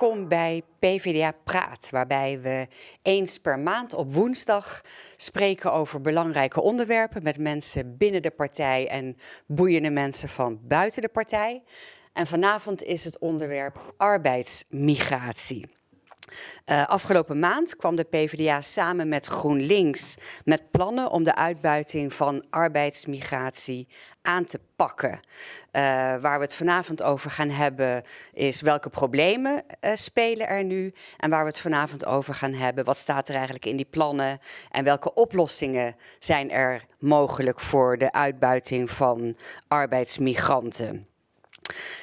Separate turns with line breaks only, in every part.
Welkom bij PvdA Praat, waarbij we eens per maand op woensdag spreken over belangrijke onderwerpen met mensen binnen de partij en boeiende mensen van buiten de partij. En vanavond is het onderwerp arbeidsmigratie. Uh, afgelopen maand kwam de PvdA samen met GroenLinks met plannen om de uitbuiting van arbeidsmigratie aan te pakken. Uh, waar we het vanavond over gaan hebben is welke problemen uh, spelen er nu en waar we het vanavond over gaan hebben, wat staat er eigenlijk in die plannen en welke oplossingen zijn er mogelijk voor de uitbuiting van arbeidsmigranten.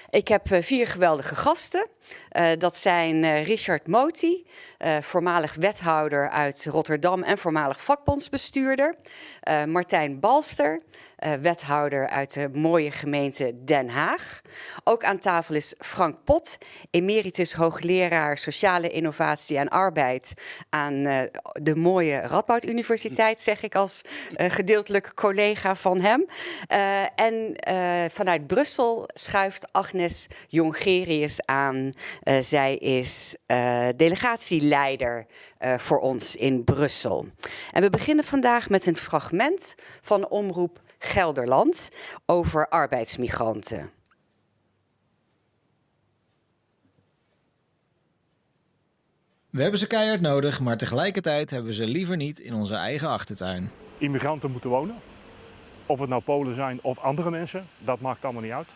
Ik heb vier geweldige gasten. Uh, dat zijn uh, Richard Moti, voormalig wethouder uit Rotterdam en voormalig vakbondsbestuurder. Martijn Balster, wethouder uit de mooie gemeente Den Haag. Ook aan tafel is Frank Pot, emeritus hoogleraar sociale innovatie en arbeid aan de mooie Radboud Universiteit, zeg ik als gedeeltelijk collega van hem. en vanuit Brussel schuift Agnes Jongerius aan. Zij is delegatieleider voor ons in Brussel. En we beginnen vandaag met een fragment van omroep Gelderland over arbeidsmigranten.
We hebben ze keihard nodig, maar tegelijkertijd hebben we ze liever niet in onze eigen achtertuin.
Immigranten moeten wonen. Of het nou Polen zijn of andere mensen, dat maakt allemaal niet uit.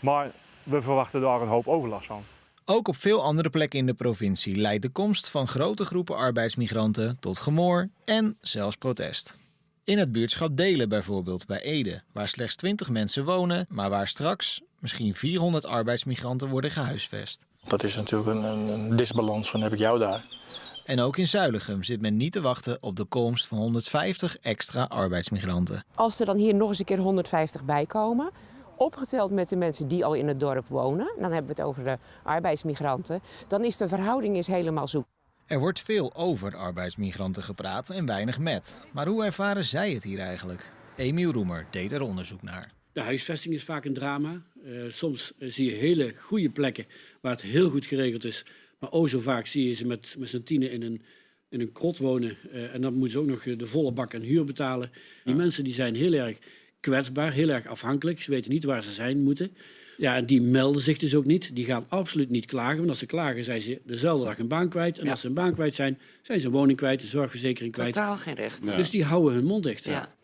Maar we verwachten daar een hoop overlast van.
Ook op veel andere plekken in de provincie leidt de komst van grote groepen arbeidsmigranten tot gemor en zelfs protest. In het buurtschap Delen bijvoorbeeld, bij Ede, waar slechts 20 mensen wonen, maar waar straks misschien 400 arbeidsmigranten worden gehuisvest.
Dat is natuurlijk een, een, een disbalans van heb ik jou daar.
En ook in Zuilichem zit men niet te wachten op de komst van 150 extra arbeidsmigranten.
Als er dan hier nog eens een keer 150 bij komen, opgeteld met de mensen die al in het dorp wonen, dan hebben we het over de arbeidsmigranten, dan is de verhouding is helemaal zoek.
Er wordt veel over arbeidsmigranten gepraat en weinig met. Maar hoe ervaren zij het hier eigenlijk? Emiel Roemer deed er onderzoek naar.
De huisvesting is vaak een drama. Uh, soms zie je hele goede plekken waar het heel goed geregeld is. Maar o zo vaak zie je ze met, met z'n tienen in een, in een krot wonen. Uh, en dan moeten ze ook nog de volle bak aan huur betalen. Die ja. mensen die zijn heel erg kwetsbaar, heel erg afhankelijk. Ze weten niet waar ze zijn moeten. Ja, en die melden zich dus ook niet. Die gaan absoluut niet klagen. Want als ze klagen, zijn ze dezelfde dag een baan kwijt. En ja. als ze een baan kwijt zijn, zijn ze een woning kwijt, een zorgverzekering kwijt.
Totaal geen recht.
Ja. Dus die houden hun mond dicht.
Ja.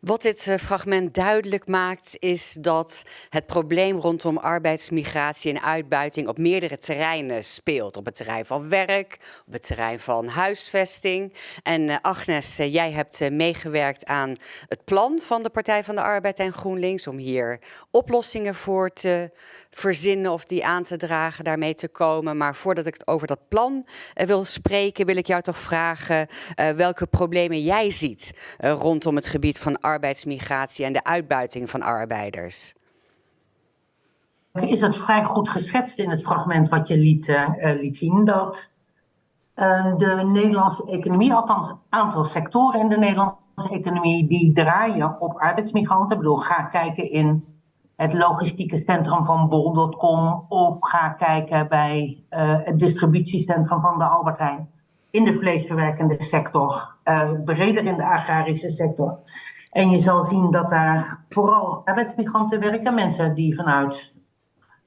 Wat dit uh, fragment duidelijk maakt, is dat het probleem rondom arbeidsmigratie en uitbuiting op meerdere terreinen speelt. Op het terrein van werk, op het terrein van huisvesting. En uh, Agnes, uh, jij hebt meegewerkt aan het plan van de Partij van de Arbeid en GroenLinks om hier oplossingen voor te verzinnen of die aan te dragen, daarmee te komen. Maar voordat ik over dat plan wil spreken, wil ik jou toch vragen welke problemen jij ziet rondom het gebied van arbeidsmigratie en de uitbuiting van arbeiders?
Is het vrij goed geschetst in het fragment wat je liet, liet zien dat de Nederlandse economie, althans een aantal sectoren in de Nederlandse economie, die draaien op arbeidsmigranten. Ik bedoel, ga kijken in het logistieke centrum van bol.com of ga kijken bij uh, het distributiecentrum van de Albert Heijn in de vleesverwerkende sector, breder in de agrarische sector. En je zal zien dat daar vooral arbeidsmigranten werken, mensen die vanuit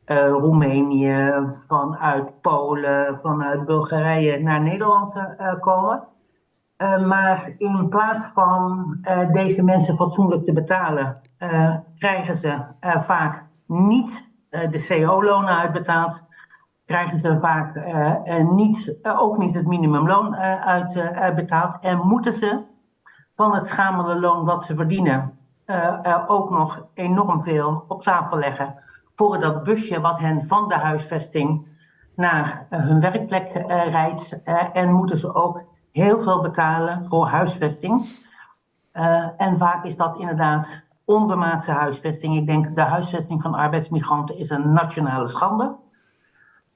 uh, Roemenië, vanuit Polen, vanuit Bulgarije naar Nederland komen. Uh, maar in plaats van deze mensen fatsoenlijk te betalen, krijgen ze vaak niet de CO-lonen uitbetaald. Krijgen ze vaak niet, ook niet het minimumloon uitbetaald. en moeten ze van het schamele loon wat ze verdienen, ook nog enorm veel op tafel leggen voor dat busje wat hen van de huisvesting naar hun werkplek rijdt. en moeten ze ook heel veel betalen voor huisvesting. en vaak is dat inderdaad onbemaatse huisvesting. Ik denk de huisvesting van arbeidsmigranten is een nationale schande.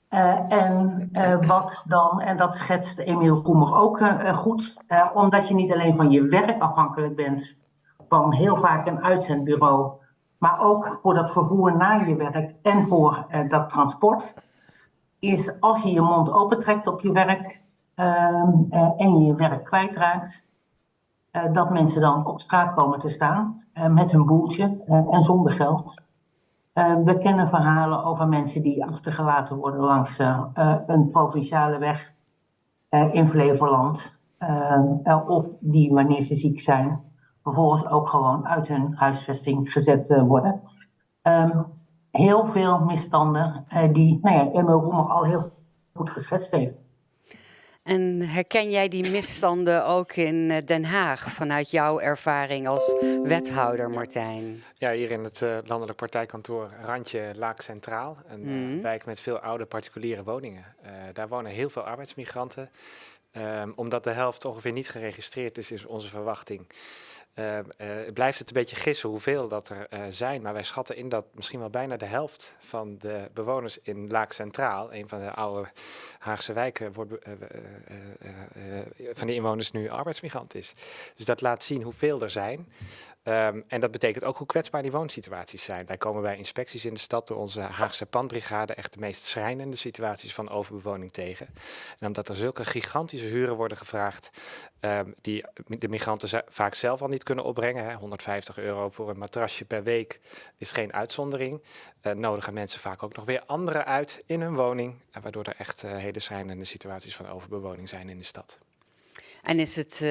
Uh, en uh, wat dan, en dat schetst Emiel Roemer ook goed, omdat je niet alleen van je werk afhankelijk bent, van heel vaak een uitzendbureau, maar ook voor dat vervoer naar je werk en voor dat transport. is als je je mond opentrekt op je werk ehm, eh, en je werk kwijtraakt, eh, dat mensen dan op straat komen te staan eh, met hun boeltje en zonder geld. We kennen verhalen over mensen die achtergelaten worden langs een provinciale weg in Flevoland. Of die, wanneer ze ziek zijn, vervolgens ook gewoon uit hun huisvesting gezet worden. Ehm, heel veel misstanden die nou ja, Emil al heel goed geschetst heeft.
En herken jij die misstanden ook in eh, Den Haag vanuit jouw ervaring als wethouder, Martijn?
Ja, hier in het eh, landelijk partijkantoor Randje Laak Centraal. Een eh,
Mhm.
wijk met veel oude particuliere woningen. Daar wonen heel veel arbeidsmigranten. Ehm, omdat de helft ongeveer niet geregistreerd is, is onze verwachting. Eh, blijft het een beetje gissen hoeveel dat er eh, zijn. Maar wij schatten in dat misschien wel bijna de helft van de bewoners in Laak Centraal, een van de oude Haagse wijken, wordt, van de inwoners nu arbeidsmigrant is. Dus dat laat zien hoeveel er zijn. Ehm, en dat betekent ook hoe kwetsbaar die woonsituaties zijn. Wij komen bij inspecties in de stad door onze Haagse pandbrigade echt de meest schrijnende situaties van overbewoning tegen. En omdat er zulke gigantische huren worden gevraagd, ehm, die de migranten vaak zelf al niet kunnen opbrengen. Hè. 150 euro voor een matrasje per week is geen uitzondering. Eh, nodigen mensen vaak ook nog weer anderen uit in hun woning. En waardoor er echt eh, hele schrijnende situaties van overbewoning zijn in de stad.
En is het eh,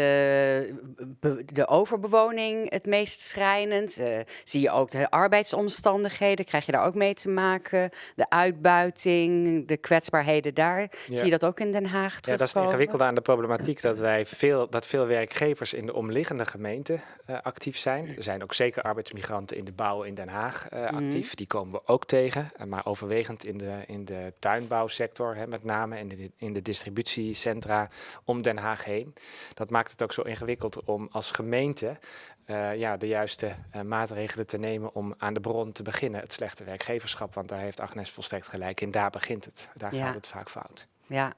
de overbewoning het meest schrijnend? Eh, zie je ook de arbeidsomstandigheden? Krijg je daar ook mee te maken? De uitbuiting, de kwetsbaarheden daar?
Ja.
Zie je dat ook in Den Haag
Ja,
terugkomen?
dat is het ingewikkelde aan de problematiek dat wij veel, dat veel werkgevers in de omliggende gemeenten eh, actief zijn. Er zijn ook zeker arbeidsmigranten in de bouw in Den Haag eh, actief. Die komen we ook tegen. Maar overwegend in de, in de tuinbouwsector, hè, met name in de, in de distributiecentra om Den Haag heen. Dat maakt het ook zo ingewikkeld om als gemeente eh, ja, de juiste eh, maatregelen te nemen om aan de bron te beginnen. Het slechte werkgeverschap, want daar heeft Agnes volstrekt gelijk in. Daar begint het. Daar
Ja.
gaat het vaak fout.
Ja.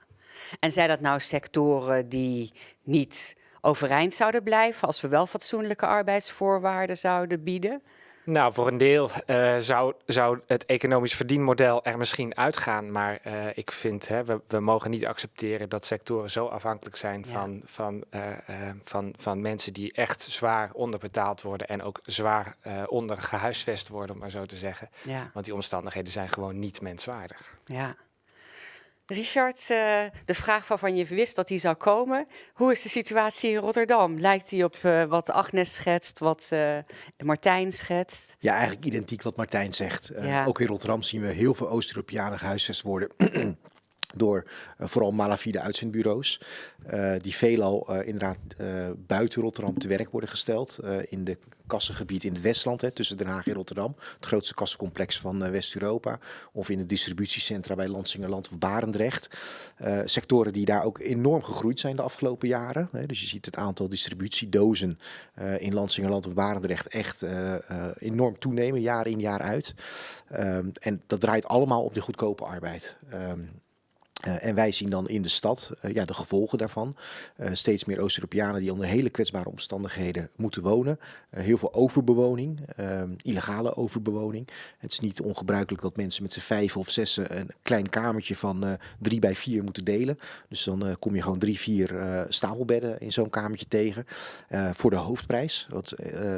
En zijn dat nou sectoren die niet overeind zouden blijven als we wel fatsoenlijke arbeidsvoorwaarden zouden bieden?
Nou, voor een deel eh, zou, zou het economisch verdienmodel er misschien uitgaan. Maar eh, ik vind, hè, we, we mogen niet accepteren dat sectoren zo afhankelijk zijn
Ja.
van, van, eh, van, van mensen die echt zwaar onderbetaald worden en ook zwaar eh onder gehuisvest worden, om maar zo te zeggen.
Ja,
Want die omstandigheden zijn gewoon niet menswaardig.
ja. Richard, eh, de vraag waarvan je wist dat die zou komen. Hoe is de situatie in Rotterdam? Lijkt die op eh, wat Agnes schetst, wat eh, Martijn schetst?
Ja, eigenlijk identiek wat Martijn zegt.
Ja.
Ook in Rotterdam zien we heel veel Oost-Europeanen gehuisvest worden. Door eh, vooral malafide uitzendbureaus. eh, die veelal eh, inderdaad buiten Rotterdam te werk worden gesteld. in de kassengebied in het Westland, hè, tussen Den Haag en Rotterdam. Het grootste kassencomplex van West-Europa. Of in het distributiecentra bij Lansingerland of Barendrecht. Sectoren die daar ook enorm gegroeid zijn de afgelopen jaren. Hè. Dus je ziet het aantal distributiedozen in Lansingerland of Barendrecht echt enorm toenemen, jaar in jaar uit. Ehm, en dat draait allemaal op de goedkope arbeid. Ehm, eh, en wij zien dan in de stad eh, ja, de gevolgen daarvan. Eh, steeds meer Oost-Europeanen die onder hele kwetsbare omstandigheden moeten wonen. Heel veel overbewoning, ehm, illegale overbewoning. Het is niet ongebruikelijk dat mensen met z'n vijf of zes een klein kamertje van drie bij vier moeten delen. Dus dan kom je gewoon drie, vier stapelbedden in zo'n kamertje tegen. voor de hoofdprijs. Want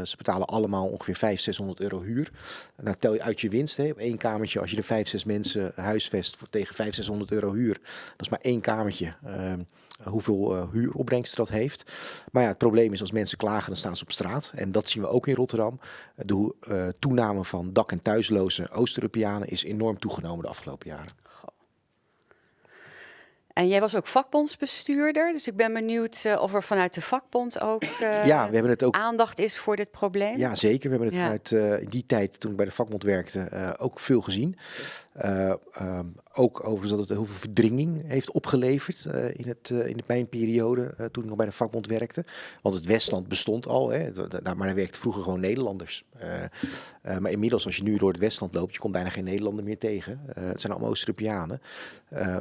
ze betalen allemaal ongeveer 500, 600 euro huur. Dan tel je uit je winst hè, op één kamertje. Als je er vijf, zes mensen huisvest voor tegen 500, 600 euro huur. Dat is maar één kamertje. ehm, hoeveel eh, huuropbrengst dat heeft. Maar ja, het probleem is als mensen klagen, dan staan ze op straat. En dat zien we ook in Rotterdam. De eh, toename van dak- en thuisloze Oost-Europeanen is enorm toegenomen de afgelopen jaren.
En jij was ook vakbondsbestuurder, dus ik ben benieuwd eh, of er vanuit de vakbond ook, eh,
ja, we hebben het ook
aandacht is voor dit probleem.
Ja, zeker. We hebben het vanuit eh, die tijd, toen ik bij de vakbond werkte, ook veel gezien. Eh, ehm, ook overigens dat het heel veel verdringing heeft opgeleverd in, het, in de mijn periode eh, toen ik nog bij de vakbond werkte. Want het Westland bestond al, hè, maar daar werkten vroeger gewoon Nederlanders. Eh, eh, maar inmiddels, als je nu door het Westland loopt, je komt bijna geen Nederlander meer tegen. Eh, het zijn allemaal Oost-Europeanen.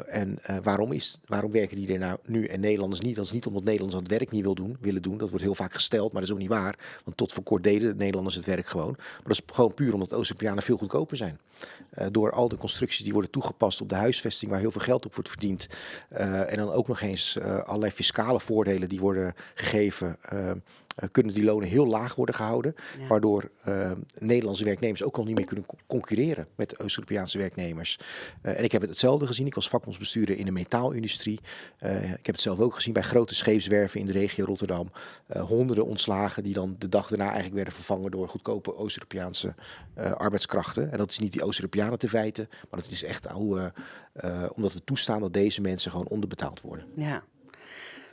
En waarom is waarom werken die er nou nu en Nederlanders niet? Dat is niet omdat Nederlanders het werk niet wil doen, willen doen. Dat wordt heel vaak gesteld, maar dat is ook niet waar. Want tot voor kort deden de Nederlanders het werk gewoon. Maar dat is gewoon puur omdat Oost-Europeanen veel goedkoper zijn. Door al de constructies die worden toegepast op de huisvesting, waar heel veel geld op wordt verdiend. En dan ook nog eens allerlei fiscale voordelen die worden gegeven. Uh, kunnen die lonen heel laag worden gehouden. Ja. Waardoor uh, Nederlandse werknemers ook al niet meer kunnen concurreren met de Oost-Europese werknemers. Uh, en ik heb het hetzelfde gezien. Ik was vakbondsbestuurder in de metaalindustrie. ik heb het zelf ook gezien bij grote scheepswerven in de regio Rotterdam. honderden ontslagen die dan de dag daarna eigenlijk werden vervangen door goedkope Oost-Europese arbeidskrachten. En dat is niet die Oost-Europeanen te feiten, maar dat is echt hoe, omdat we toestaan dat deze mensen gewoon onderbetaald worden.
Ja.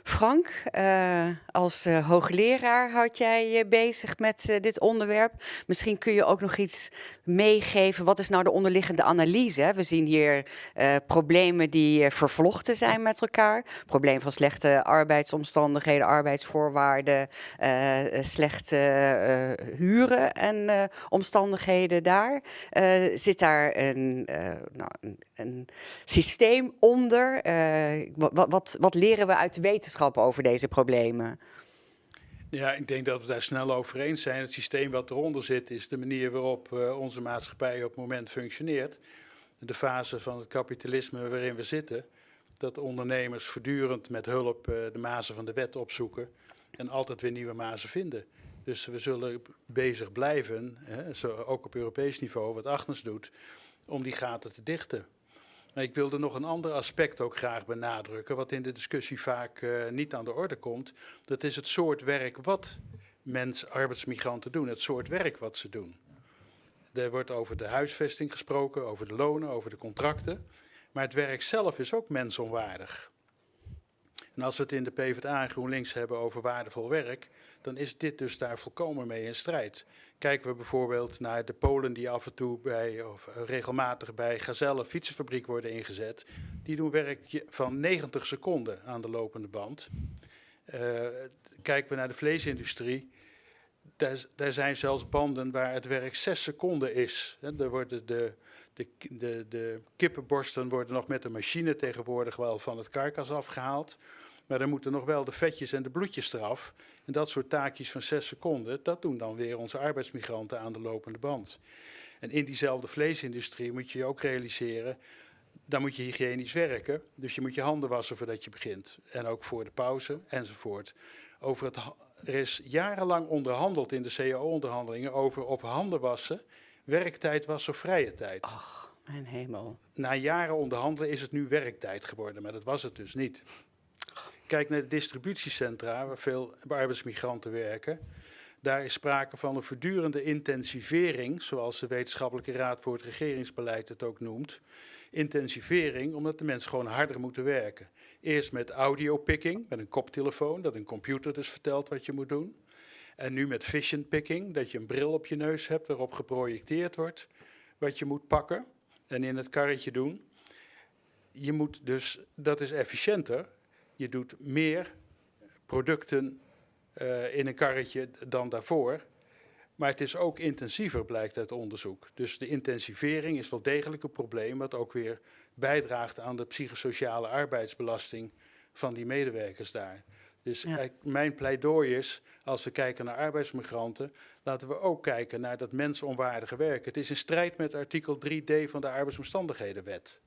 Frank, uh, als uh, hoogleraar houd jij je bezig met uh, dit onderwerp. Misschien kun je ook nog iets meegeven. Wat is nou de onderliggende analyse? We zien hier problemen die vervlochten zijn met elkaar. Probleem van slechte arbeidsomstandigheden, arbeidsvoorwaarden, slechte huren en omstandigheden daar. zit daar een, nou, een, een, systeem onder? wat, wat, wat leren we uit de wetenschap? Over deze problemen?
Ja, ik denk dat we daar snel over eens zijn. Het systeem wat eronder zit is de manier waarop uh, onze maatschappij op het moment functioneert. De fase van het kapitalisme waarin we zitten. Dat ondernemers voortdurend met hulp uh, de mazen van de wet opzoeken en altijd weer nieuwe mazen vinden. Dus we zullen bezig blijven, hè, ook op Europees niveau, wat Agnes doet, om die gaten te dichten. Maar ik wilde nog een ander aspect ook graag benadrukken, wat in de discussie vaak uh, niet aan de orde komt. Dat is het soort werk wat mens, arbeidsmigranten doen, het soort werk wat ze doen. Er wordt over de huisvesting gesproken, over de lonen, over de contracten. Maar het werk zelf is ook mensonwaardig. En als we het in de PvdA en GroenLinks hebben over waardevol werk, dan is dit dus daar volkomen mee in strijd. Kijken we bijvoorbeeld naar de Polen die af en toe bij, of regelmatig bij Gazelle fietsenfabriek worden ingezet. Die doen werk van 90 seconden aan de lopende band. Uh, kijken we naar de vleesindustrie. Daar, daar, zijn zelfs banden waar het werk 6 seconden is. Er worden de, de, de, de kippenborsten worden nog met een machine tegenwoordig wel van het karkas afgehaald. Maar dan moeten nog wel de vetjes en de bloedjes eraf. En dat soort taakjes van zes seconden, dat doen dan weer onze arbeidsmigranten aan de lopende band. En in diezelfde vleesindustrie moet je je ook realiseren, dan moet je hygiënisch werken. Dus je moet je handen wassen voordat je begint. En ook voor de pauze enzovoort. Over het, er is jarenlang onderhandeld in de CAO-onderhandelingen over of handen wassen werktijd was of vrije tijd.
Ach, mijn hemel.
Na jaren onderhandelen is het nu werktijd geworden, maar dat was het dus niet. Kijk naar de distributiecentra, waar veel arbeidsmigranten werken. Daar is sprake van een voortdurende intensivering, zoals de Wetenschappelijke Raad voor het Regeringsbeleid het ook noemt. Intensivering, omdat de mensen gewoon harder moeten werken. Eerst met audiopicking, met een koptelefoon, dat een computer dus vertelt wat je moet doen. En nu met vision picking, dat je een bril op je neus hebt waarop geprojecteerd wordt wat je moet pakken en in het karretje doen. Je moet dus, dat is efficiënter, je doet meer producten uh, in een karretje dan daarvoor. Maar het is ook intensiever, blijkt uit onderzoek. Dus de intensivering is wel degelijk een probleem, wat ook weer bijdraagt aan de psychosociale arbeidsbelasting van die medewerkers daar. Dus ja. mijn pleidooi is, als we kijken naar arbeidsmigranten, laten we ook kijken naar dat mensonwaardige werk. Het is in strijd met artikel 3d van de arbeidsomstandighedenwet.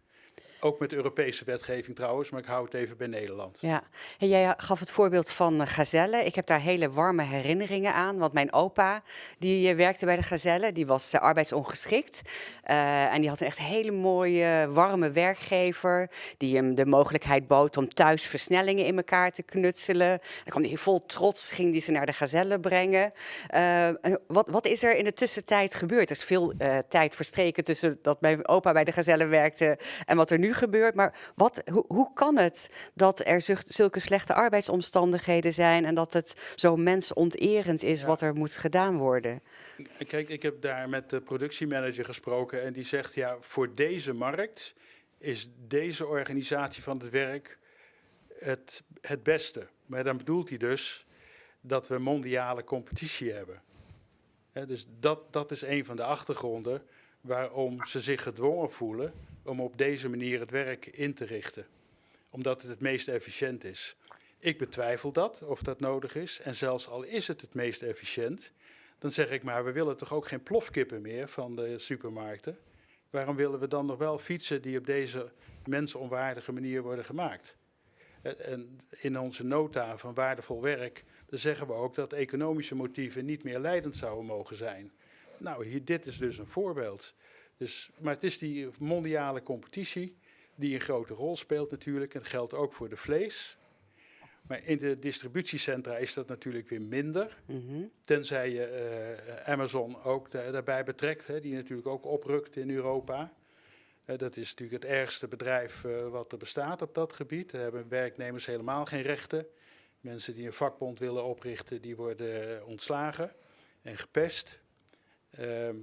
Ook met Europese wetgeving trouwens, maar ik hou het even bij Nederland.
Ja, en jij gaf het voorbeeld van Gazelle. Ik heb daar hele warme herinneringen aan, want mijn opa die eh, werkte bij de Gazelle, die was uh, arbeidsongeschikt. En die had een echt hele mooie, warme werkgever, die hem de mogelijkheid bood om thuis versnellingen in elkaar te knutselen. Dan kwam hij vol trots, ging die ze naar de Gazelle brengen. wat, wat is er in de tussentijd gebeurd? Er is veel tijd verstreken tussen dat mijn opa bij de Gazelle werkte en wat er nu gebeurt. Maar wat, hoe, hoe kan het dat er zulke slechte arbeidsomstandigheden zijn en dat het zo mensonterend is ja. wat er moet gedaan worden?
Kijk, ik heb daar met de productiemanager gesproken en die zegt ja, voor deze markt is deze organisatie van het werk het, het beste. Maar dan bedoelt hij dus dat we mondiale competitie hebben. He, dus dat, dat is een van de achtergronden waarom ze zich gedwongen voelen om op deze manier het werk in te richten. omdat het het meest efficiënt is. Ik betwijfel dat, of dat nodig is. En zelfs al is het het meest efficiënt, dan zeg ik maar, we willen toch ook geen plofkippen meer van de supermarkten. Waarom willen we dan nog wel fietsen die op deze mensonwaardige manier worden gemaakt? En in onze nota van waardevol werk, dan zeggen we ook dat economische motieven niet meer leidend zouden mogen zijn. Nou, hier, dit is dus een voorbeeld. Dus, maar het is die mondiale competitie die een grote rol speelt natuurlijk. En dat geldt ook voor de vlees. Maar in de distributiecentra is dat natuurlijk weer minder. Tenzij je uh, Amazon ook daarbij betrekt, hè, die natuurlijk ook oprukt in Europa. Uh, dat is natuurlijk het ergste bedrijf uh, wat er bestaat op dat gebied. Daar hebben werknemers helemaal geen rechten. Mensen die een vakbond willen oprichten, die worden ontslagen en gepest. Ehm,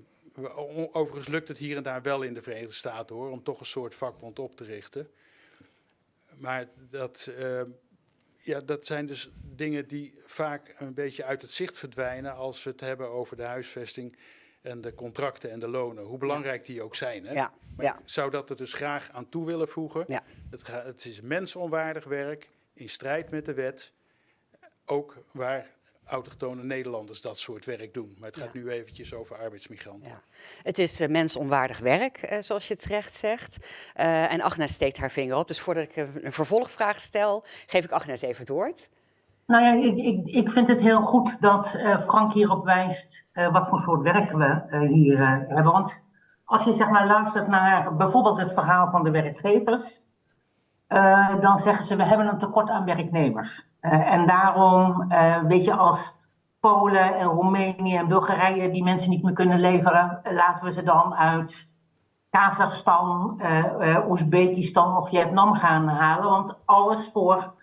overigens lukt het hier en daar wel in de Verenigde Staten hoor, om toch een soort vakbond op te richten. Maar dat, uh, ja, dat zijn dus dingen die vaak een beetje uit het zicht verdwijnen als we het hebben over de huisvesting en de contracten en de lonen. Hoe belangrijk die ook zijn. Hè?
Ja.
Maar
ja.
ik zou dat er dus graag aan toe willen voegen.
Ja.
Het, het is mensonwaardig werk, in strijd met de wet. Ook waar autochtone Nederlanders dat soort werk doen. Maar het gaat
Ja.
nu eventjes over arbeidsmigranten.
Ja. Het is eh, mensonwaardig werk, eh, zoals je het terecht zegt. Eh, en Agnes steekt haar vinger op. Dus voordat ik een, vervolgvraag stel, geef ik Agnes even het woord.
Nou ja, ik, ik, ik vind het heel goed dat eh, Frank hierop wijst eh, wat voor soort werk we eh, hier eh, hebben. Want als je zeg maar luistert naar bijvoorbeeld het verhaal van de werkgevers, eh, dan zeggen ze we hebben een tekort aan werknemers. Eh, en daarom, eh, weet je, als Polen en Roemenië en Bulgarije die mensen niet meer kunnen leveren, eh, laten we ze dan uit Kazachstan, Oezbekistan of Vietnam gaan halen. Want alles voor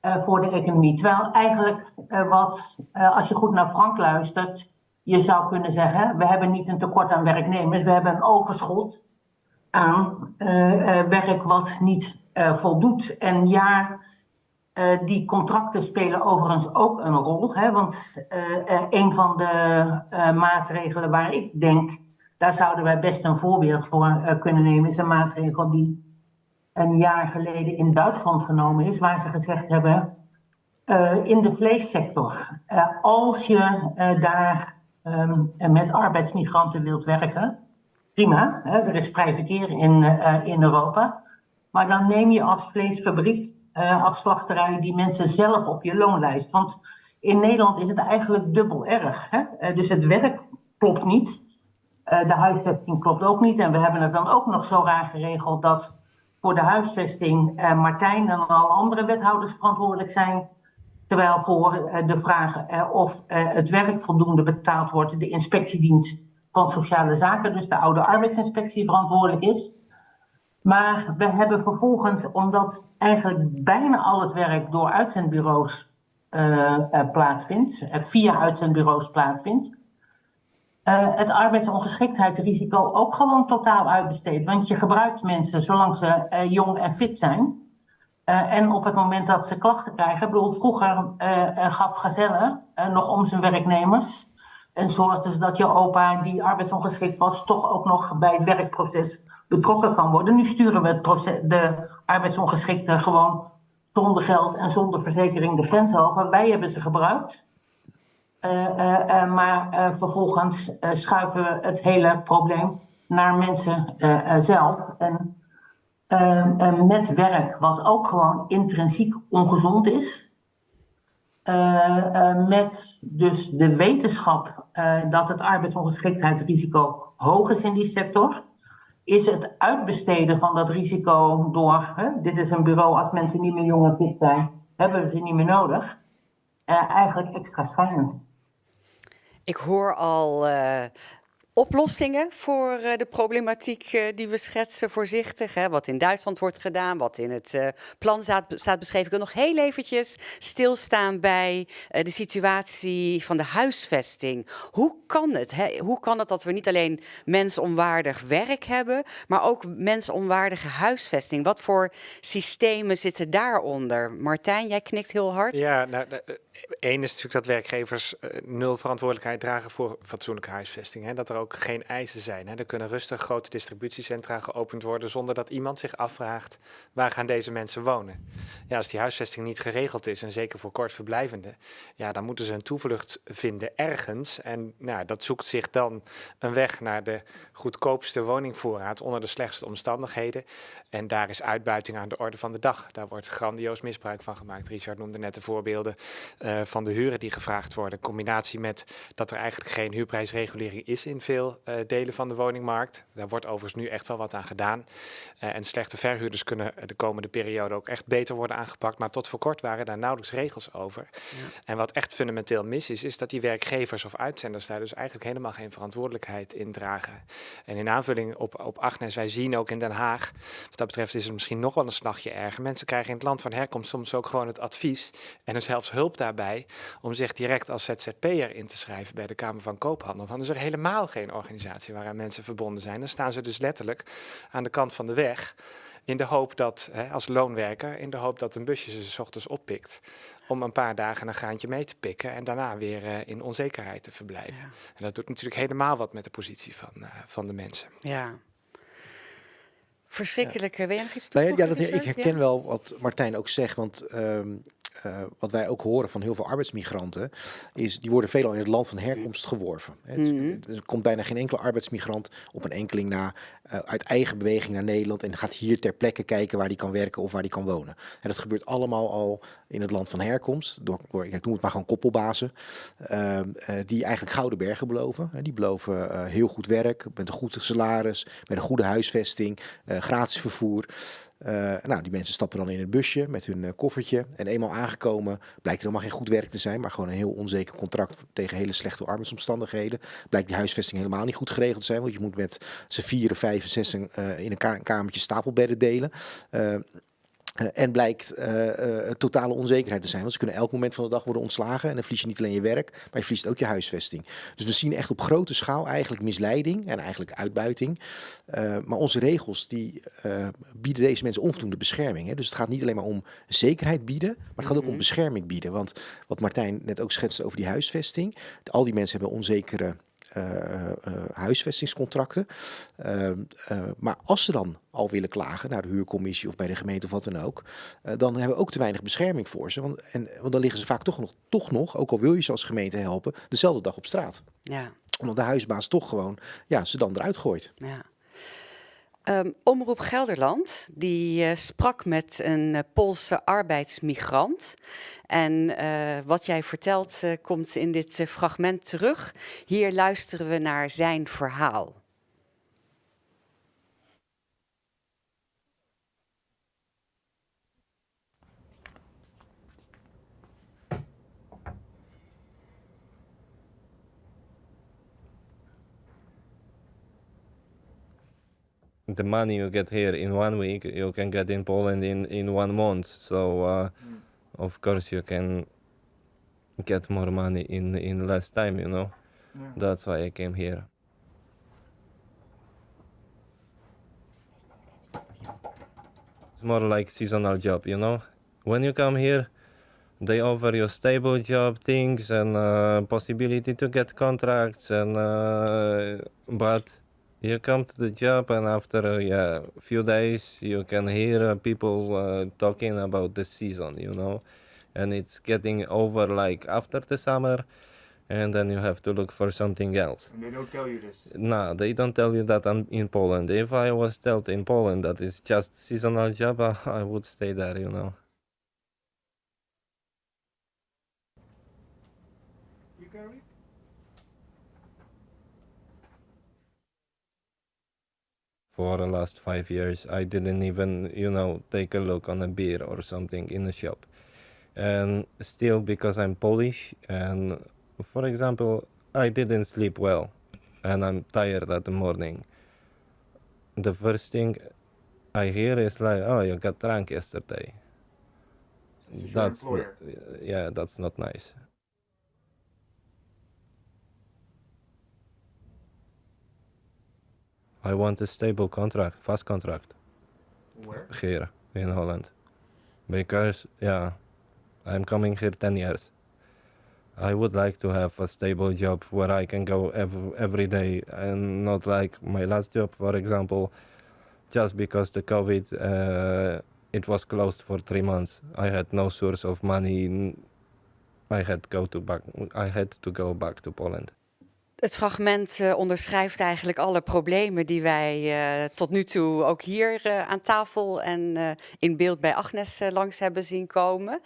voor de economie. Terwijl eigenlijk wat, als je goed naar Frank luistert, je zou kunnen zeggen, we hebben niet een tekort aan werknemers, we hebben een overschot aan werk wat niet voldoet. En ja, eh, die contracten spelen overigens ook een rol, hè, want eh, een van de eh, maatregelen waar ik denk, daar zouden wij best een voorbeeld voor kunnen nemen, is een maatregel die een jaar geleden in Duitsland genomen is, waar ze gezegd hebben, in de vleessector, als je daar ehm, met arbeidsmigranten wilt werken, prima, hè, er is vrij verkeer in, in Europa, maar dan neem je als vleesfabriek, eh, als slachterij, die mensen zelf op je loonlijst. Want in Nederland is het eigenlijk dubbel erg. Hè? Eh, dus het werk klopt niet. Eh, de huisvesting klopt ook niet. En we hebben het dan ook nog zo raar geregeld dat voor de huisvesting Martijn en alle andere wethouders verantwoordelijk zijn. Terwijl voor de vraag of het werk voldoende betaald wordt, de inspectiedienst van Sociale Zaken, dus de oude arbeidsinspectie, verantwoordelijk is. Maar we hebben vervolgens, omdat eigenlijk bijna al het werk door uitzendbureaus eh, eh, plaatsvindt, eh, via uitzendbureaus plaatsvindt, het arbeidsongeschiktheidsrisico ook gewoon totaal uitbesteed. Want je gebruikt mensen zolang ze jong en fit zijn. En op het moment dat ze klachten krijgen, bedoel, vroeger gaf Gazelle eh, nog om zijn werknemers. En zorgde ze dat je opa, die arbeidsongeschikt was, toch ook nog bij het werkproces betrokken kan worden. Nu sturen we de arbeidsongeschikte gewoon zonder geld en zonder verzekering de grens over. Wij hebben ze gebruikt. Eh, eh, eh, maar vervolgens schuiven we het hele probleem naar mensen zelf. En met werk, wat ook gewoon intrinsiek ongezond is. Met dus de wetenschap dat het arbeidsongeschiktheidsrisico hoog is in die sector. Is het uitbesteden van dat risico door, hè, dit is een bureau, als mensen niet meer jong en fit zijn, hebben we ze niet meer nodig. eh, eigenlijk extra schijnend.
Ik hoor al eh, oplossingen voor eh, de problematiek eh, die we schetsen voorzichtig. Hè? Wat in Duitsland wordt gedaan, wat in het eh, plan staat, beschreven. Ik wil nog heel eventjes stilstaan bij de situatie van de huisvesting. Hoe kan het? Hè? Hoe kan het dat we niet alleen mensonwaardig werk hebben, maar ook mensonwaardige huisvesting? Wat voor systemen zitten daaronder? Martijn, jij knikt heel hard.
Ja, nou, één is natuurlijk dat werkgevers eh, nul verantwoordelijkheid dragen voor fatsoenlijke huisvesting. Hè? Dat er ook geen eisen zijn. Hè. Er kunnen rustig grote distributiecentra geopend worden zonder dat iemand zich afvraagt waar gaan deze mensen wonen. Ja, als die huisvesting niet geregeld is en zeker voor kortverblijvenden, ja, dan moeten ze een toevlucht vinden ergens. En nou, dat zoekt zich dan een weg naar de goedkoopste woningvoorraad onder de slechtste omstandigheden. En daar is uitbuiting aan de orde van de dag. Daar wordt grandioos misbruik van gemaakt. Richard noemde net de voorbeelden van de huren die gevraagd worden. In combinatie met dat er eigenlijk geen huurprijsregulering is in veel uh, delen van de woningmarkt. Daar wordt overigens nu echt wel wat aan gedaan. Uh, en slechte verhuurders kunnen de komende periode ook echt beter worden aangepakt. Maar tot voor kort waren daar nauwelijks regels over. Ja. En wat echt fundamenteel mis is, is dat die werkgevers of uitzenders daar dus eigenlijk helemaal geen verantwoordelijkheid in dragen. En in aanvulling op, op Agnes, wij zien ook in Den Haag, wat dat betreft is het misschien nog wel een slagje erger. Mensen krijgen in het land van herkomst soms ook gewoon het advies en er zelfs hulp daarbij om zich direct als ZZP'er in te schrijven bij de Kamer van Koophandel. Dan is er helemaal geen organisatie waaraan mensen verbonden zijn. Dan staan ze dus letterlijk aan de kant van de weg. In de hoop dat, hè, als loonwerker, in de hoop dat een busje ze s ochtends oppikt. Om een paar dagen een graantje mee te pikken en daarna weer uh, in onzekerheid te verblijven. Ja. En dat doet natuurlijk helemaal wat met de positie van, uh, van de mensen.
Ja. Verschrikkelijk. Ja. Wil je nog iets
nou ja, ja, dat, ik herken ja? wel wat Martijn ook zegt. Want um, uh, wat wij ook horen van heel veel arbeidsmigranten, is die worden veelal in het land van herkomst geworven. Mm -hmm. Er komt bijna geen enkele arbeidsmigrant op een enkeling na uh, uit eigen beweging naar Nederland en gaat hier ter plekke kijken waar die kan werken of waar die kan wonen. En dat gebeurt allemaal al in het land van herkomst, door, door ik noem het maar gewoon koppelbazen, uh, die eigenlijk gouden bergen beloven. die beloven heel goed werk, met een goed salaris, met een goede huisvesting, gratis vervoer. Uh, nou, die mensen stappen dan in het busje met hun uh, koffertje. En eenmaal aangekomen blijkt er helemaal geen goed werk te zijn, maar gewoon een heel onzeker contract tegen hele slechte arbeidsomstandigheden. Blijkt die huisvesting helemaal niet goed geregeld te zijn, want je moet met z'n vier, vijf, zes uh, in een kamertje stapelbedden delen. Uh, en blijkt uh, uh, totale onzekerheid te zijn. Want ze kunnen elk moment van de dag worden ontslagen. En dan verlies je niet alleen je werk, maar je verliest ook je huisvesting. Dus we zien echt op grote schaal eigenlijk misleiding en eigenlijk uitbuiting. maar onze regels die bieden deze mensen onvoldoende bescherming. Hè? Dus het gaat niet alleen maar om zekerheid bieden, maar het gaat ook om bescherming bieden. Want wat Martijn net ook schetste over die huisvesting. Al die mensen hebben onzekere huisvestingscontracten. Uh, maar als ze dan al willen klagen naar de huurcommissie of bij de gemeente of wat dan ook, dan hebben we ook te weinig bescherming voor ze. Want, en, want dan liggen ze vaak toch nog, toch nog, ook al wil je ze als gemeente helpen, dezelfde dag op straat.
Ja.
Omdat de huisbaas toch gewoon ja, ze dan eruit gooit.
Ja. Um, Omroep Gelderland die uh, sprak met een uh, Poolse arbeidsmigrant. En uh, wat jij vertelt komt in dit fragment terug. Hier luisteren we naar zijn verhaal.
The money you get here in one week you can get in Poland in in one month so uh, mm. of course you can get more money in in less time you know yeah. that's why I came here it's more like seasonal job you know when you come here they offer you stable job things and uh, possibility to get contracts and uh, but you come to the job and after a yeah, few days you can hear uh, people uh, talking about the season you know? And it's getting over like after the summer and then you have to look for something else.
And they don't tell you this?
No they don't tell you that I'm in poland. If i was told in poland that it's just seasonal job i would stay there you know
you carry
for the last five years i didn't even you know take a look on a beer or something in a shop. And still because i'm polish and for example i didn't sleep well and i'm tired at the morning. The first thing i hear is like oh you got drunk yesterday. That's yeah that's not nice I want a stable contract, fast contract.
Where?
Here in Holland. Because, yeah, I'm coming here 10 years. I would like to have a stable job where I can go every, every day and not like my last job, for example, just because the COVID, uh, it was closed for three months. I had no source of money. I had go to back. I had to go back to Poland.
Het fragment uh, onderschrijft eigenlijk alle problemen die wij uh, tot nu toe ook hier uh, aan tafel en in beeld bij Agnes langs hebben zien komen.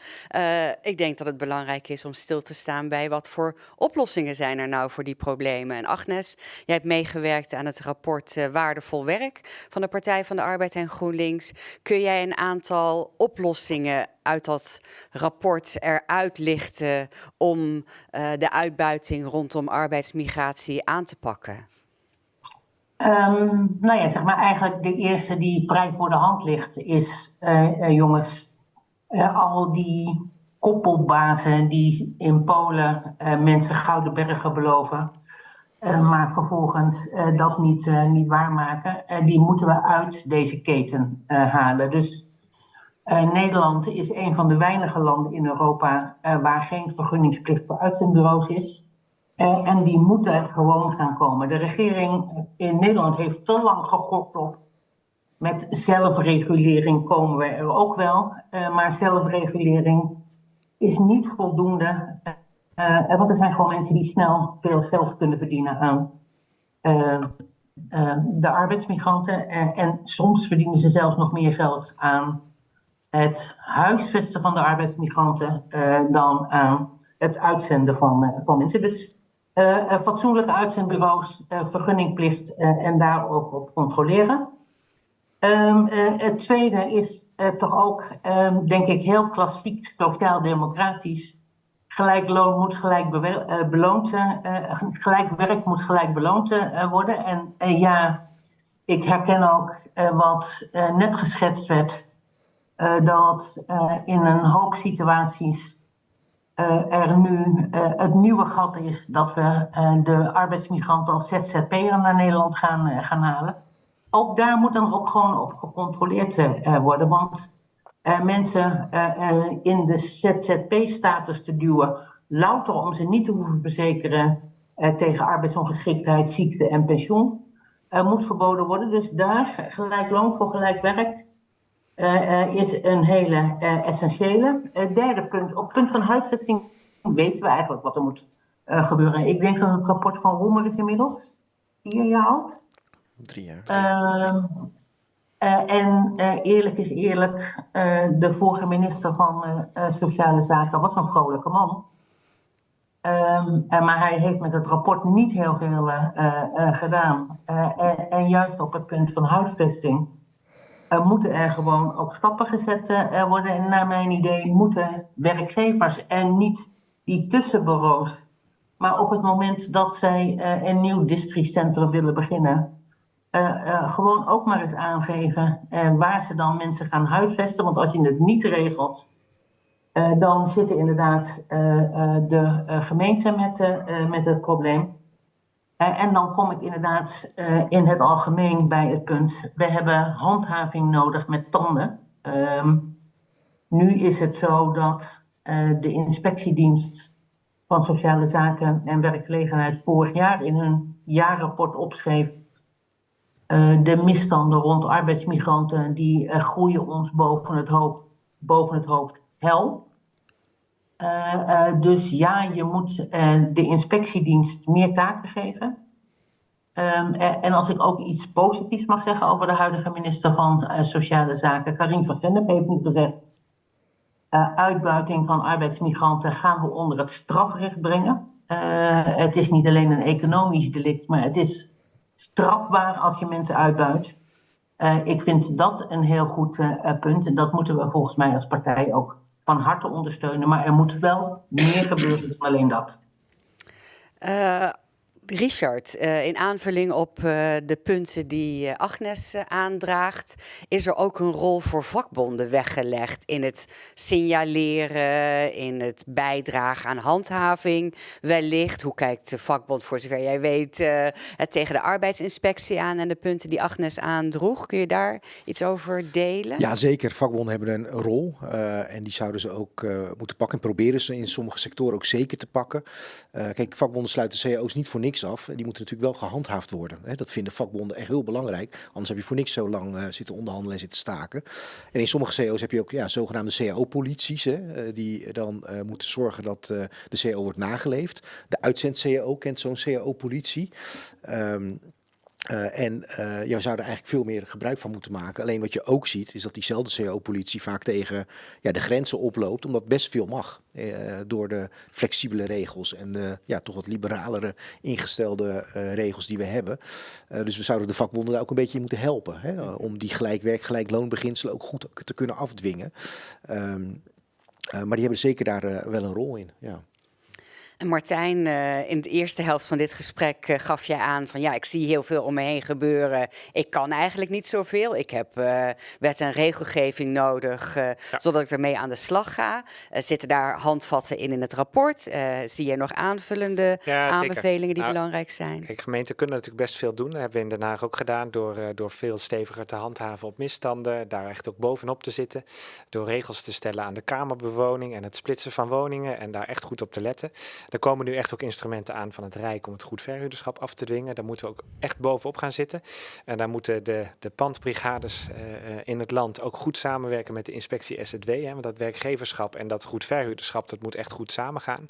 ik denk dat het belangrijk is om stil te staan bij wat voor oplossingen zijn er nou voor die problemen. En Agnes, jij hebt meegewerkt aan het rapport Waardevol Werk van de Partij van de Arbeid en GroenLinks. Kun jij een aantal oplossingen uit dat rapport eruit lichten om uh, de uitbuiting rondom arbeidsmigratie aan te pakken?
Um, nou ja, zeg maar eigenlijk de eerste die vrij voor de hand ligt is, uh, uh, jongens, al die koppelbazen die in Polen mensen gouden bergen beloven, maar vervolgens dat niet, niet waarmaken, die moeten we uit deze keten halen. Dus uh, Nederland is een van de weinige landen in Europa uh, waar geen vergunningsplicht voor uitzendbureaus is. Uh, en die moeten gewoon gaan komen. De regering in Nederland heeft te lang gegokt op. Met zelfregulering komen we er ook wel. maar zelfregulering is niet voldoende. want er zijn gewoon mensen die snel veel geld kunnen verdienen aan de arbeidsmigranten. en soms verdienen ze zelfs nog meer geld aan het huisvesten van de arbeidsmigranten uh, dan aan het uitzenden van, uh, van mensen. Dus uh, fatsoenlijke uitzendbureaus, vergunningplicht en daar ook op controleren. Um, het tweede is toch ook, um, denk ik, heel klassiek sociaal-democratisch. Gelijk loon moet gelijk beloond, gelijk werk moet gelijk beloond worden. En ja, ik herken ook wat net geschetst werd uh, dat uh, in een hoop situaties uh, er nu het nieuwe gat is dat we de arbeidsmigranten als ZZP'er naar Nederland gaan, gaan halen. Ook daar moet dan ook gewoon op gecontroleerd worden, want mensen in de ZZP-status te duwen, louter om ze niet te hoeven verzekeren tegen arbeidsongeschiktheid, ziekte en pensioen, moet verboden worden. Dus daar gelijk loon voor gelijk werk is een hele uh, essentiële. derde punt, op punt van huisvesting weten we eigenlijk wat er moet gebeuren. Ik denk dat het rapport van Roemer is inmiddels vier jaar oud.
Drie jaar.
Ehm, en eerlijk is eerlijk, de vorige minister van Sociale Zaken was een vrolijke man. Um, maar hij heeft met het rapport niet heel veel gedaan. En, en juist op het punt van huisvesting uh, moeten er gewoon ook stappen gezet uh, worden. En naar mijn idee moeten werkgevers en niet die tussenbureaus. Maar op het moment dat zij uh, een nieuw districtcentrum willen beginnen, gewoon ook maar eens aangeven waar ze dan mensen gaan huisvesten. Want als je het niet regelt, dan zitten inderdaad de gemeenten met, met het probleem. Uh, en dan kom ik inderdaad uh, in het algemeen bij het punt, we hebben handhaving nodig met tanden. Um, nu is het zo dat uh, de inspectiedienst van Sociale Zaken en Werkgelegenheid vorig jaar in hun jaarrapport opschreef de misstanden rond arbeidsmigranten die groeien ons boven het, hoofd, boven het hoofd hel. Uh, uh, dus ja, je moet uh, de inspectiedienst meer taken geven. Um, en als ik ook iets positiefs mag zeggen over de huidige minister van Sociale Zaken, Karin van Gennep, heeft nu gezegd: uitbuiting van arbeidsmigranten gaan we onder het strafrecht brengen. het is niet alleen een economisch delict, maar het is strafbaar als je mensen uitbuit. ik vind dat een heel goed punt en dat moeten we volgens mij als partij ook van harte ondersteunen. Maar er moet wel meer gebeuren dan alleen dat.
Uh, Richard, uh, in aanvulling op uh, de punten die uh, Agnes aandraagt, is er ook een rol voor vakbonden weggelegd in het signaleren, in het bijdragen aan handhaving wellicht. Hoe kijkt de vakbond, voor zover jij weet, het tegen de arbeidsinspectie aan en de punten die Agnes aandroeg? Kun je daar iets over delen?
Ja, zeker. Vakbonden hebben een rol en die zouden ze ook moeten pakken en proberen ze in sommige sectoren ook zeker te pakken. kijk, vakbonden sluiten cao's niet voor niks af. Die moeten natuurlijk wel gehandhaafd worden. Hè. Dat vinden vakbonden echt heel belangrijk. Anders heb je voor niks zo lang uh, zitten onderhandelen en zitten staken. En in sommige CO's heb je ook ja, zogenaamde CAO-polities. Uh, die dan uh, moeten zorgen dat de CAO wordt nageleefd. De uitzend-CAO kent zo'n CAO-politie. Um, uh, en uh, je zou er eigenlijk veel meer gebruik van moeten maken. Alleen wat je ook ziet, is dat diezelfde CO-politie vaak tegen ja, de grenzen oploopt, omdat best veel mag. Uh, door de flexibele regels en de ja, toch wat liberalere ingestelde regels die we hebben. dus we zouden de vakbonden daar ook een beetje in moeten helpen. Hè, om die gelijk werk, gelijk loonbeginselen ook goed te kunnen afdwingen. Um, maar die hebben zeker daar wel een rol in. Ja.
En Martijn, uh, in de eerste helft van dit gesprek uh, gaf jij aan van ja, ik zie heel veel om me heen gebeuren. Ik kan eigenlijk niet zoveel. Ik heb uh, wet en regelgeving nodig, ja. zodat ik ermee aan de slag ga. zitten daar handvatten in in het rapport? zie je nog aanvullende ja, aanbevelingen die nou, belangrijk zijn?
Kijk, gemeenten kunnen natuurlijk best veel doen. Dat hebben we in Den Haag ook gedaan door, door veel steviger te handhaven op misstanden. Daar echt ook bovenop te zitten. Door regels te stellen aan de kamerbewoning en het splitsen van woningen en daar echt goed op te letten. Er komen nu echt ook instrumenten aan van het Rijk om het goed verhuurderschap af te dwingen. Daar moeten we ook echt bovenop gaan zitten. En daar moeten de, de pandbrigades uh, in het land ook goed samenwerken met de inspectie SZW. Hè, want dat werkgeverschap en dat goed verhuurderschap, dat moet echt goed samengaan.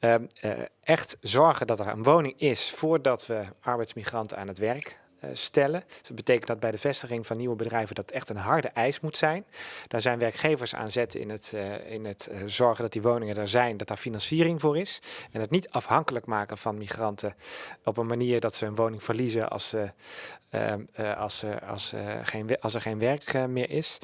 Uh, uh, echt zorgen dat er een woning is voordat we arbeidsmigranten aan het werk stellen. Dus dat betekent dat bij de vestiging van nieuwe bedrijven dat echt een harde eis moet zijn. Daar zijn werkgevers aan zetten in het, uh, in het uh, zorgen dat die woningen er zijn, dat daar financiering voor is. En het niet afhankelijk maken van migranten op een manier dat ze een woning verliezen als, ze, als, als, geen, als er geen werk meer is.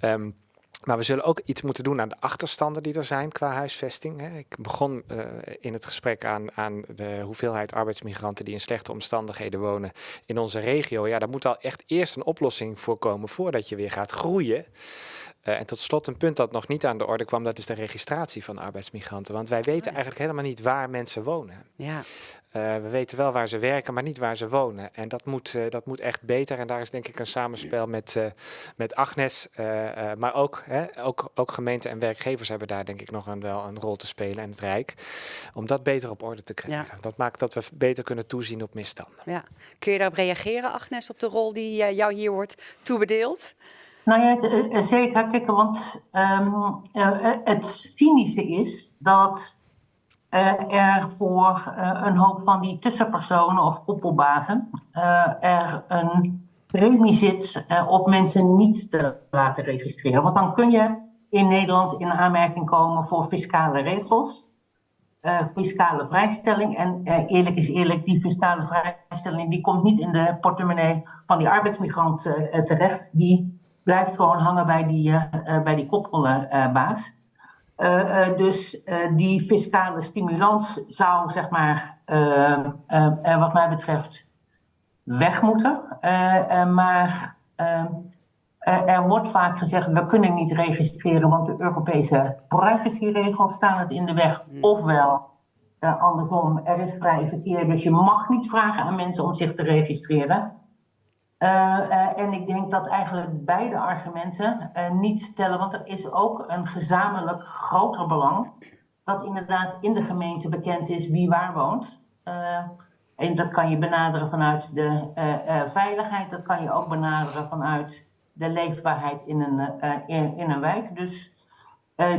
Um, maar we zullen ook iets moeten doen aan de achterstanden die er zijn qua huisvesting. Ik begon uh, in het gesprek aan, aan de hoeveelheid arbeidsmigranten die in slechte omstandigheden wonen in onze regio. Ja, daar moet al echt eerst een oplossing voor komen voordat je weer gaat groeien. Uh, en tot slot een punt dat nog niet aan de orde kwam, dat is de registratie van arbeidsmigranten. Want wij weten eigenlijk helemaal niet waar mensen wonen.
Ja.
Uh, we weten wel waar ze werken, maar niet waar ze wonen. En dat moet, uh, dat moet echt beter. En daar is denk ik een samenspel met, met Agnes. maar ook, hè, ook, ook gemeenten en werkgevers hebben daar denk ik nog een, wel een rol te spelen. En het Rijk. Om dat beter op orde te krijgen. Ja. Dat maakt dat we beter kunnen toezien op misstanden.
Ja. Kun je daarop reageren, Agnes, op de rol die jou hier wordt toebedeeld?
Nou ja, zeker. Kijk, want um, het cynische is dat uh, er voor een hoop van die tussenpersonen of koppelbazen er een premie zit op mensen niet te laten registreren. Want dan kun je in Nederland in aanmerking komen voor fiscale regels, fiscale vrijstelling. En eerlijk is eerlijk, die fiscale vrijstelling die komt niet in de portemonnee van die arbeidsmigrant terecht. Die blijft gewoon hangen bij die, bij die koppelbaas. Uh, dus die fiscale stimulans zou, zeg maar, wat mij betreft, weg moeten. maar er wordt vaak gezegd, we kunnen niet registreren, want de Europese privacyregels staan het in de weg. Hmm. Ofwel, andersom, er is vrij verkeer, dus je mag niet vragen aan mensen om zich te registreren. Uh, uh, en ik denk dat eigenlijk beide argumenten uh, niet tellen, want er is ook een gezamenlijk groter belang dat inderdaad in de gemeente bekend is wie waar woont. en dat kan je benaderen vanuit de veiligheid, dat kan je ook benaderen vanuit de leefbaarheid in een, in, een wijk. Dus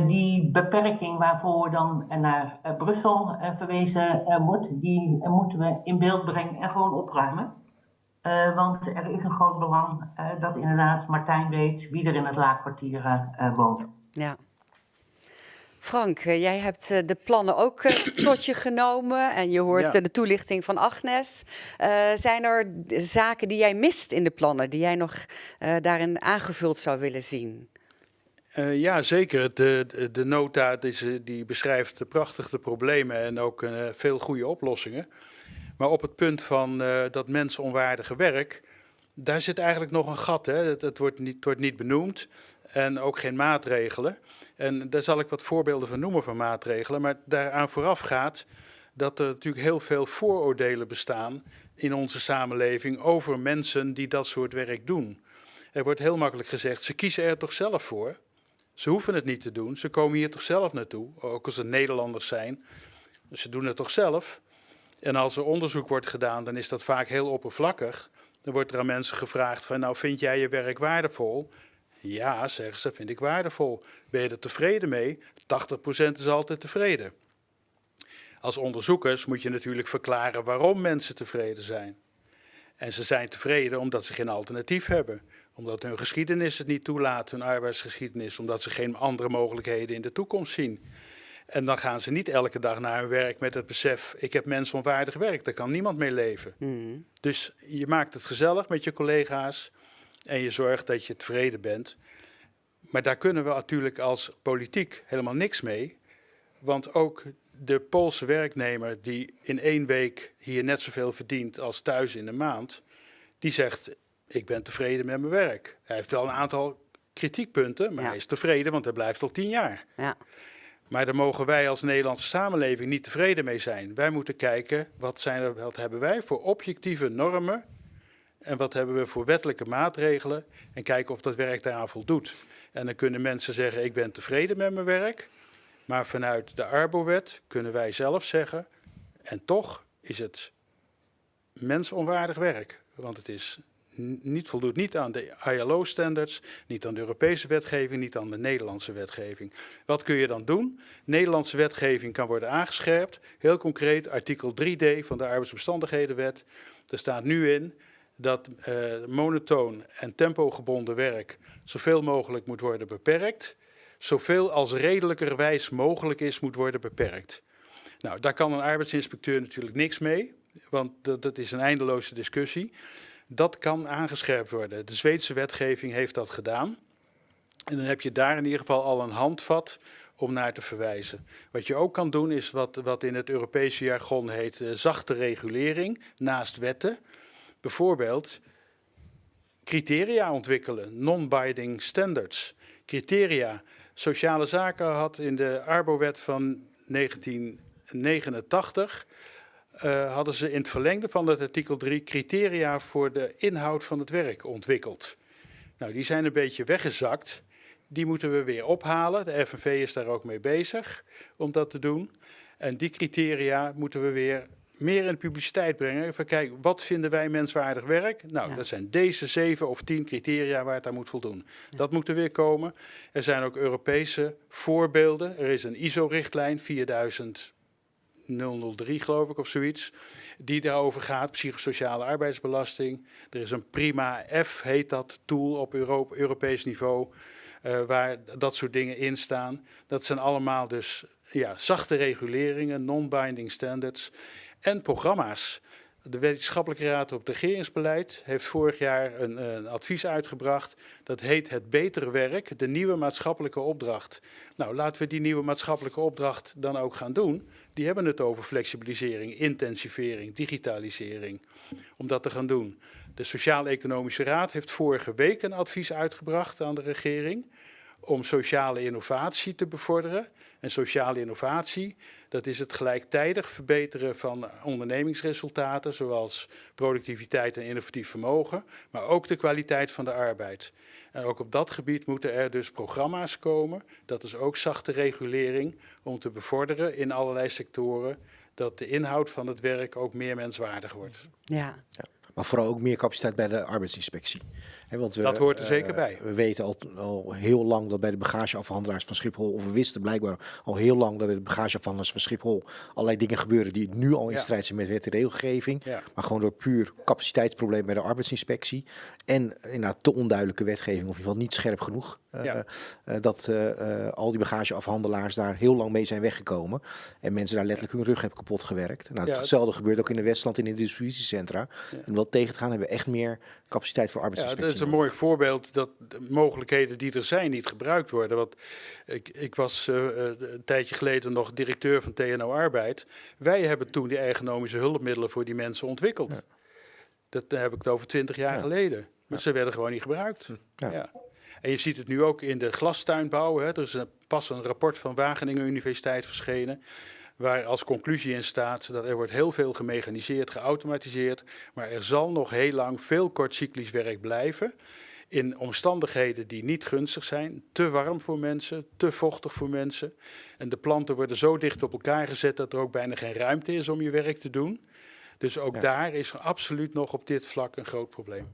die beperking waarvoor dan naar Brussel verwezen wordt, die moeten we in beeld brengen en gewoon opruimen. Uh, want er is een groot belang uh, dat inderdaad Martijn weet wie er in het laagkwartier uh, woont.
Ja. Frank, jij hebt de plannen ook tot je genomen en je hoort ja. de toelichting van Agnes. zijn er zaken die jij mist in de plannen, die jij nog daarin aangevuld zou willen zien?
ja, zeker. De, de, de nota die, die beschrijft prachtig de problemen en ook veel goede oplossingen. Maar op het punt van uh, dat mensonwaardige werk, daar zit eigenlijk nog een gat. Hè? Het, het, wordt niet, het wordt niet benoemd en ook geen maatregelen. En daar zal ik wat voorbeelden van noemen van maatregelen. Maar daaraan vooraf gaat dat er natuurlijk heel veel vooroordelen bestaan in onze samenleving over mensen die dat soort werk doen. Er wordt heel makkelijk gezegd, ze kiezen er toch zelf voor. Ze hoeven het niet te doen, ze komen hier toch zelf naartoe, ook als ze Nederlanders zijn. Ze doen het toch zelf. En als er onderzoek wordt gedaan, dan is dat vaak heel oppervlakkig. Dan wordt er aan mensen gevraagd van, nou vind jij je werk waardevol? Ja, zeggen ze, vind ik waardevol. Ben je er tevreden mee? 80% is altijd tevreden. Als onderzoekers moet je natuurlijk verklaren waarom mensen tevreden zijn. En ze zijn tevreden omdat ze geen alternatief hebben. Omdat hun geschiedenis het niet toelaat, hun arbeidsgeschiedenis. Omdat ze geen andere mogelijkheden in de toekomst zien. En dan gaan ze niet elke dag naar hun werk met het besef: ik heb mensonwaardig werk, daar kan niemand mee leven.
Mm.
Dus je maakt het gezellig met je collega's en je zorgt dat je tevreden bent. Maar daar kunnen we natuurlijk als politiek helemaal niks mee. Want ook de Poolse werknemer die in één week hier net zoveel verdient als thuis in de maand, die zegt: Ik ben tevreden met mijn werk. Hij heeft wel een aantal kritiekpunten, maar hij is tevreden, want hij blijft al tien jaar.
Ja.
Maar daar mogen wij als Nederlandse samenleving niet tevreden mee zijn. Wij moeten kijken, wat, zijn er, hebben wij voor objectieve normen en wat hebben we voor wettelijke maatregelen en kijken of dat werk daaraan voldoet. En dan kunnen mensen zeggen, ik ben tevreden met mijn werk, maar vanuit de Arbowet kunnen wij zelf zeggen, en toch is het mensonwaardig werk, want het is niet, voldoet niet aan de ILO-standards, niet aan de Europese wetgeving, niet aan de Nederlandse wetgeving. Wat kun je dan doen? Nederlandse wetgeving kan worden aangescherpt. Heel concreet, artikel 3d van de arbeidsomstandighedenwet. Er staat nu in dat uh, monotoon en tempogebonden werk zoveel mogelijk moet worden beperkt. Zoveel als redelijkerwijs mogelijk is, moet worden beperkt. Nou, daar kan een arbeidsinspecteur natuurlijk niks mee, want dat, dat is een eindeloze discussie. Dat kan aangescherpt worden. De Zweedse wetgeving heeft dat gedaan. En dan heb je daar in ieder geval al een handvat om naar te verwijzen. Wat je ook kan doen is wat, wat in het Europese jargon heet uh, zachte regulering naast wetten. Bijvoorbeeld criteria ontwikkelen, non-binding standards. Criteria. Sociale zaken had in de Arbowet van 1989 uh, hadden ze in het verlengde van het artikel 3 criteria voor de inhoud van het werk ontwikkeld. Nou, die zijn een beetje weggezakt. Die moeten we weer ophalen. De FNV is daar ook mee bezig om dat te doen. En die criteria moeten we weer meer in de publiciteit brengen. Even kijken, wat vinden wij menswaardig werk? Nou,
Ja.
dat zijn deze zeven of tien criteria waar het aan moet voldoen. Dat moet er weer komen. Er zijn ook Europese voorbeelden. Er is een ISO-richtlijn 4000 003 geloof ik of zoiets, die daarover gaat, psychosociale arbeidsbelasting. Er is een Prima F, heet dat, tool op Euro Europees niveau, eh, waar dat soort dingen in staan. Dat zijn allemaal dus ja, zachte reguleringen, non-binding standards en programma's. De Wetenschappelijke Raad op Regeringsbeleid heeft vorig jaar een, een advies uitgebracht. Dat heet Het Betere Werk, de nieuwe maatschappelijke opdracht. Nou, laten we die nieuwe maatschappelijke opdracht dan ook gaan doen. Die hebben het over flexibilisering, intensivering, digitalisering. Om dat te gaan doen. De Sociaal-Economische Raad heeft vorige week een advies uitgebracht aan de regering om sociale innovatie te bevorderen. En sociale innovatie, dat is het gelijktijdig verbeteren van ondernemingsresultaten, zoals productiviteit en innovatief vermogen, maar ook de kwaliteit van de arbeid. En ook op dat gebied moeten er dus programma's komen, dat is ook zachte regulering, om te bevorderen in allerlei sectoren dat de inhoud van het werk ook meer menswaardig wordt.
Ja.
Maar vooral ook meer capaciteit bij de arbeidsinspectie. Want we,
Dat hoort er
eh,
zeker bij.
We weten al, al heel lang dat bij de bagageafhandelaars van Schiphol, of we wisten blijkbaar al heel lang dat bij de bagageafhandelaars van Schiphol allerlei dingen gebeuren die nu al in
Ja.
strijd zijn met wet en regelgeving.
Ja.
Maar gewoon door puur capaciteitsprobleem bij de arbeidsinspectie. En inderdaad te onduidelijke wetgeving, of in ieder geval niet scherp genoeg. eh,
Ja.
eh, dat eh, eh, al die bagageafhandelaars daar heel lang mee zijn weggekomen. En mensen daar letterlijk hun rug hebben kapot gewerkt. Nou, hetzelfde gebeurt ook in de Westland in de distributiecentra. En om dat tegen te gaan hebben we echt meer capaciteit voor
Ja,
arbeidsinspectie
een mooi voorbeeld dat de mogelijkheden die er zijn niet gebruikt worden. Want ik, ik was uh, een tijdje geleden nog directeur van TNO Arbeid. Wij hebben toen die ergonomische hulpmiddelen voor die mensen ontwikkeld. Ja. Dat heb ik het over twintig jaar ja. geleden. Maar ze werden gewoon niet gebruikt. Ja. En je ziet het nu ook in de glastuinbouw. Hè. Er is een, pas een rapport van Wageningen Universiteit verschenen waar als conclusie in staat dat er wordt heel veel gemechaniseerd, geautomatiseerd, maar er zal nog heel lang veel kortcyclisch werk blijven in omstandigheden die niet gunstig zijn, te warm voor mensen, te vochtig voor mensen. En de planten worden zo dicht op elkaar gezet dat er ook bijna geen ruimte is om je werk te doen. Dus ook ja. daar is er absoluut nog op dit vlak een groot probleem.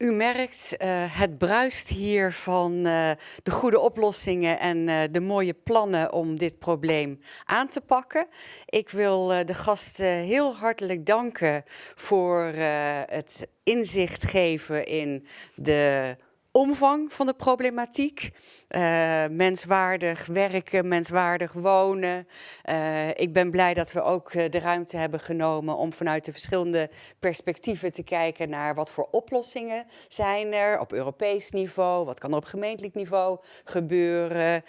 U merkt, uh, het bruist hier van uh, de goede oplossingen en uh, de mooie plannen om dit probleem aan te pakken. Ik wil de gasten heel hartelijk danken voor het inzicht geven in de omvang van de problematiek. Uh, menswaardig werken, menswaardig wonen. Uh, ik ben blij dat we ook uh, de ruimte hebben genomen om vanuit de verschillende perspectieven te kijken naar wat voor oplossingen zijn er op Europees niveau, wat kan er op gemeentelijk niveau gebeuren.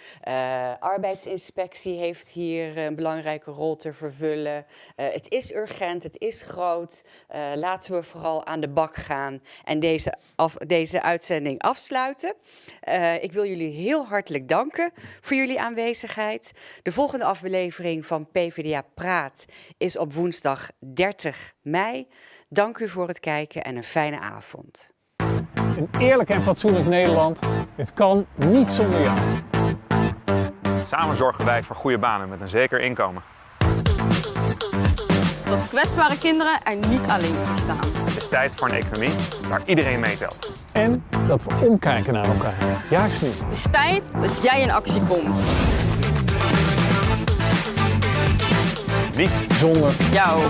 arbeidsinspectie heeft hier een belangrijke rol te vervullen. het is urgent, het is groot. laten we vooral aan de bak gaan en deze, af, deze uitzending afsluiten. ik wil jullie heel heel hartelijk danken voor jullie aanwezigheid. De volgende aflevering van PvdA Praat is op woensdag 30 mei. Dank u voor het kijken en een fijne avond.
Een eerlijk en fatsoenlijk Nederland, het kan niet zonder jou.
Samen zorgen wij voor goede banen met een zeker inkomen.
Dat kwetsbare kinderen er niet alleen voor staan.
Het is tijd voor een economie waar iedereen meetelt.
En dat we omkijken naar elkaar. Juist nu.
Het is tijd dat jij in actie komt.
Niet
zonder
jou.